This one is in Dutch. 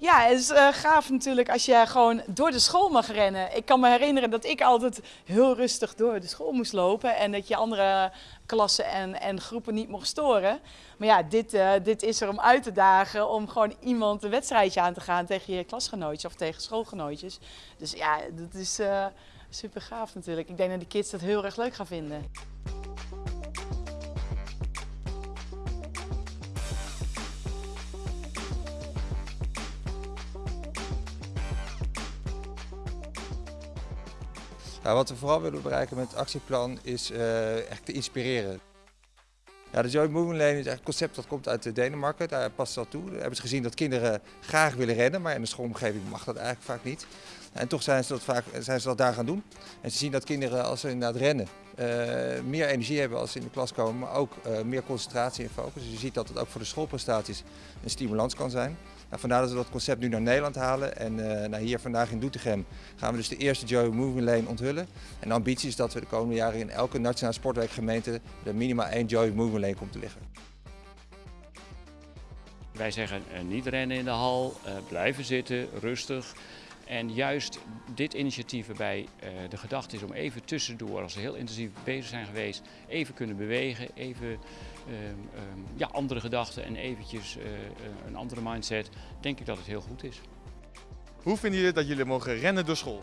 Ja, het is eh, gaaf natuurlijk als je gewoon door de school mag rennen. Ik kan me herinneren dat ik altijd heel rustig door de school moest lopen en dat je andere klassen en, en groepen niet mocht storen. Maar ja, dit, uh, dit is er om uit te dagen om gewoon iemand een wedstrijdje aan te gaan tegen je klasgenootjes of tegen schoolgenootjes. Dus ja, dat is uh, super gaaf natuurlijk. Ik denk dat de kids dat heel erg leuk gaan vinden. Wat we vooral willen bereiken met het actieplan is uh, echt te inspireren. Ja, de Joy Movement Lane is een concept dat komt uit Denemarken, daar past dat toe. Daar hebben ze gezien dat kinderen graag willen rennen, maar in de schoolomgeving mag dat eigenlijk vaak niet. En toch zijn ze dat, vaak, zijn ze dat daar gaan doen. En ze zien dat kinderen als ze inderdaad rennen uh, meer energie hebben als ze in de klas komen, maar ook uh, meer concentratie en focus. Dus je ziet dat het ook voor de schoolprestaties een stimulans kan zijn. Nou, vandaar dat we dat concept nu naar Nederland halen. En nou, hier vandaag in Doetinchem gaan we dus de eerste Joy Moving Lane onthullen. En de ambitie is dat we de komende jaren in elke nationale sportwerkgemeente er minimaal één Joy Moving Lane komt te liggen. Wij zeggen niet rennen in de hal, blijven zitten, rustig. En juist dit initiatief waarbij uh, de gedachte is om even tussendoor, als we heel intensief bezig zijn geweest, even kunnen bewegen, even uh, uh, ja, andere gedachten en eventjes een andere mindset, denk ik dat het heel goed is. Hoe vinden jullie dat jullie mogen rennen door school?